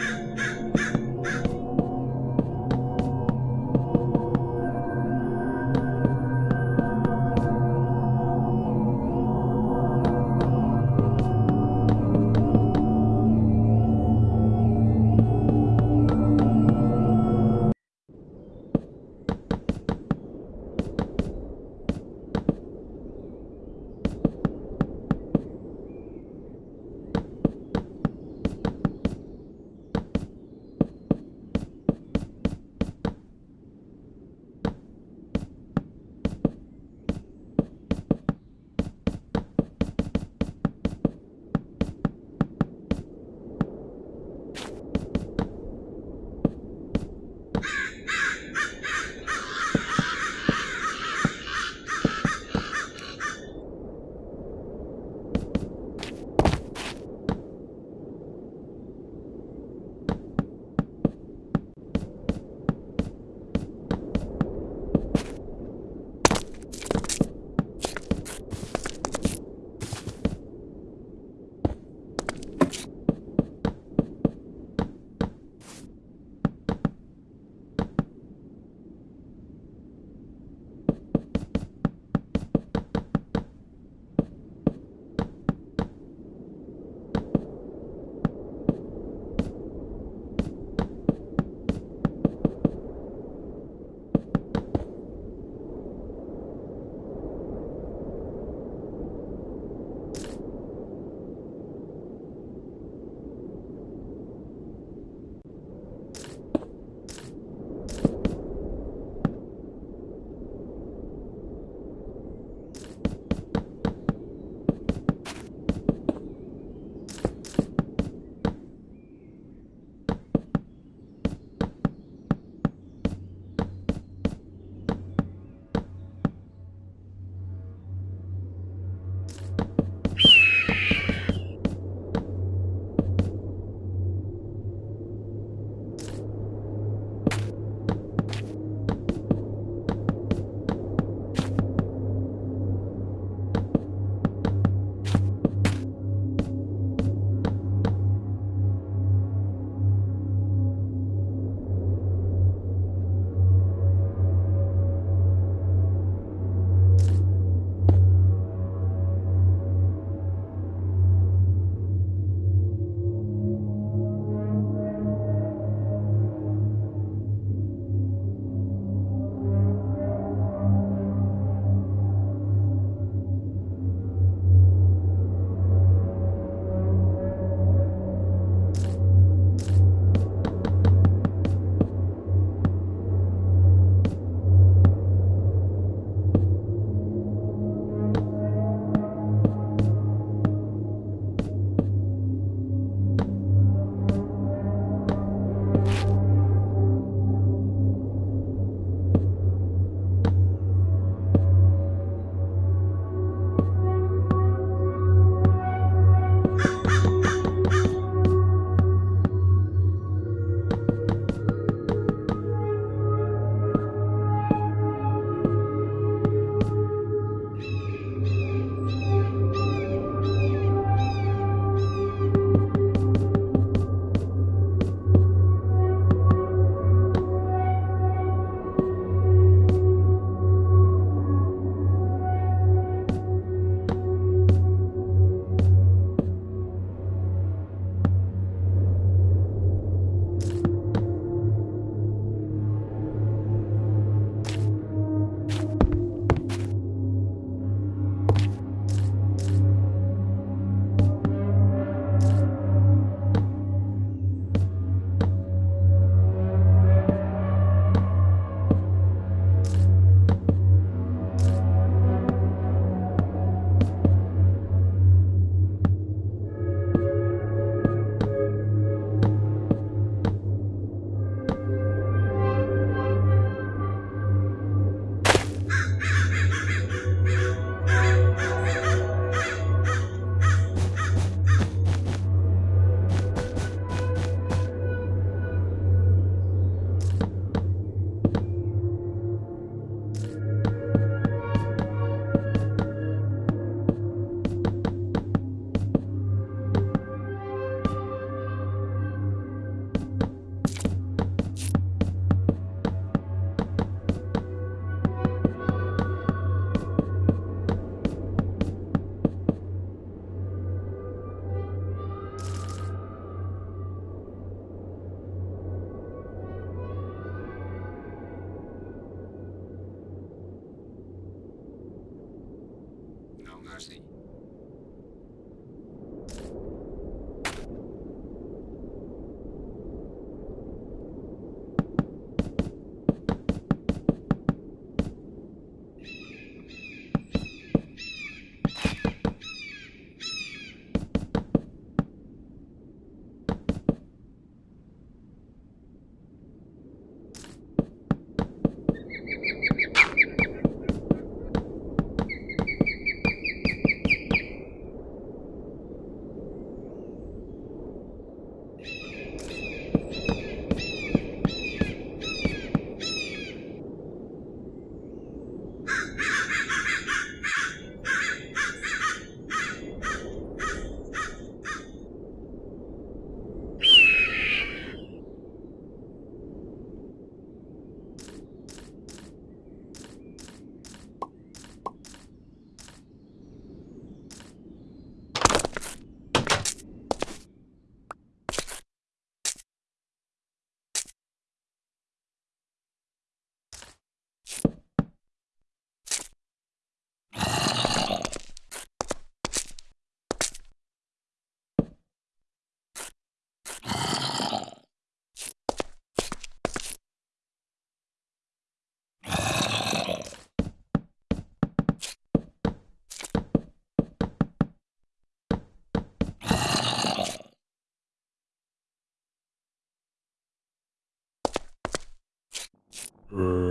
you Mm.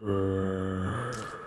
Uh...